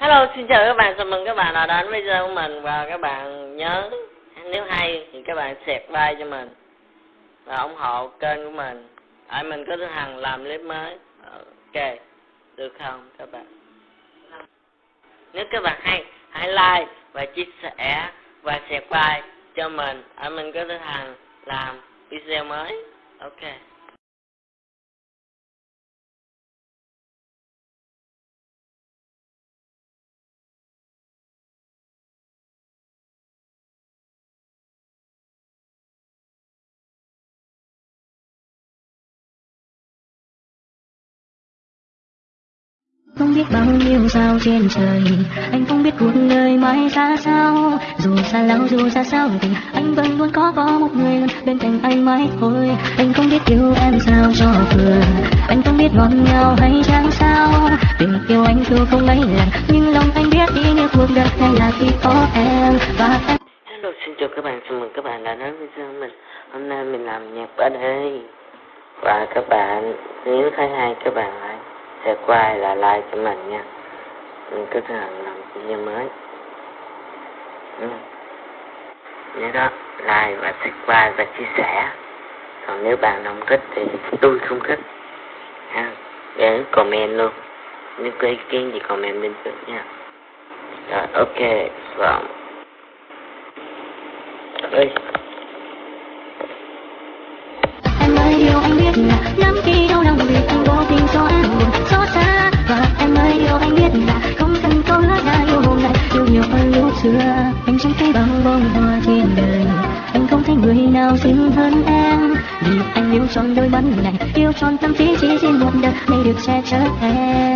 Hello, xin chào các bạn, chào mừng các bạn đã đến với video của mình và các bạn nhớ nếu hay thì các bạn share like cho mình và ủng hộ kênh của mình để mình có thằng làm clip mới. Ok, được không các bạn? Nếu các bạn hay, hãy like và chia sẻ và share like cho mình để mình có thằng làm video mới. Ok. Biết bao nhiêu sao trên trời. Anh không biết cuộc đời mãi ra sao. Dù xa lão dù xa sao thì Anh vẫn luôn có có một người bên cạnh anh mãi thôi. Anh không biết yêu em sao cho vừa. Anh không biết ngọt ngào hay chẳng sao. Tình yêu anh dù không mấy lần Nhưng lòng anh biết ý nghĩa cuộc đời này là khi có em. Và em Hello, xin chào các bạn, chào mừng các bạn đã đến với chương mình. Hôm nay mình làm nhạc ở đây. Và các bạn, nếu thấy hay các bạn hãy sẽ quay là like cho mình nha. Mình cứ thường làm video mới. Ừ. Nhớ đó, like và subscribe và chia sẻ. Còn nếu bạn không thích thì tôi không thích. Ha Để comment luôn. Nếu có ý kiến thì comment bên dưới nha. Rồi, ok, vâng. Ơi Em ơi yêu anh biết là lắm khi đau lòng vì anh vô tình cho em. Vì đôi mắt này, Yêu trọn tâm trí chỉ riêng một đời, Để được che chở em.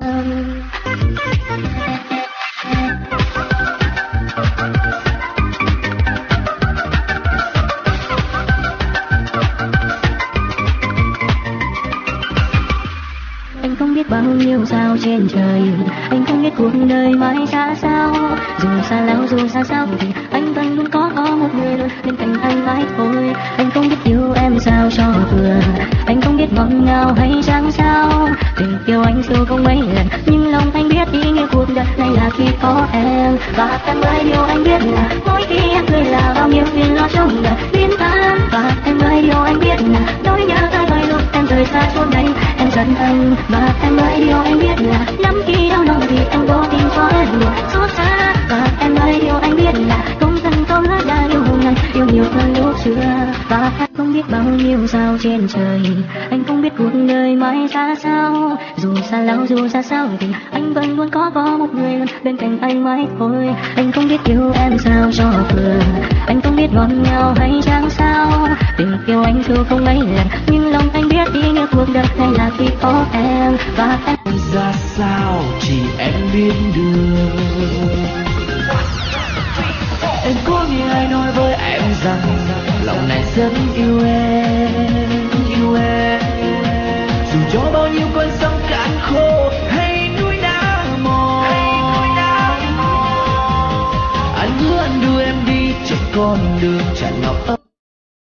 Anh không biết bao nhiêu sao trên trời. Anh không biết cuộc đời mãi xa sao. Dù xa lão dù xa sao thì anh vẫn luôn có có một người luôn bên cạnh dù không mấy lần, nhưng lòng anh biết ý nghĩa cuộc đời này là khi có em. Và em ơi, điều anh biết là mỗi khi em cười là bao nhiêu phiền lo trong đời biến tan và em ơi, điều anh biết là nỗi nhớ tới đôi lúc em rời xa chốn đây, em giận anh. Và em ơi, điều anh biết là lắm khi đau lòng thì em cố tình cho em buồn xót xa. Và em ơi, điều anh biết là công dân câu nói đã yêu ngày yêu nhiều hơn lúc xưa. Và em không biết bao nhiêu sao trên trời anh không mãi xa sao? Dù xa lâu dù xa sao thì anh vẫn luôn có có một người luôn bên cạnh anh mãi thôi. Anh không biết yêu em sao cho vừa. Anh không biết ngọt ngào hay chẳng sao. Tình yêu anh dù không mấy lần, nhưng lòng anh biết ý nghĩa cuộc đời này là khi có em. Và em ra sao? Chỉ em biết được. Em có nghe ai nói với em rằng, lòng này rất yêu em.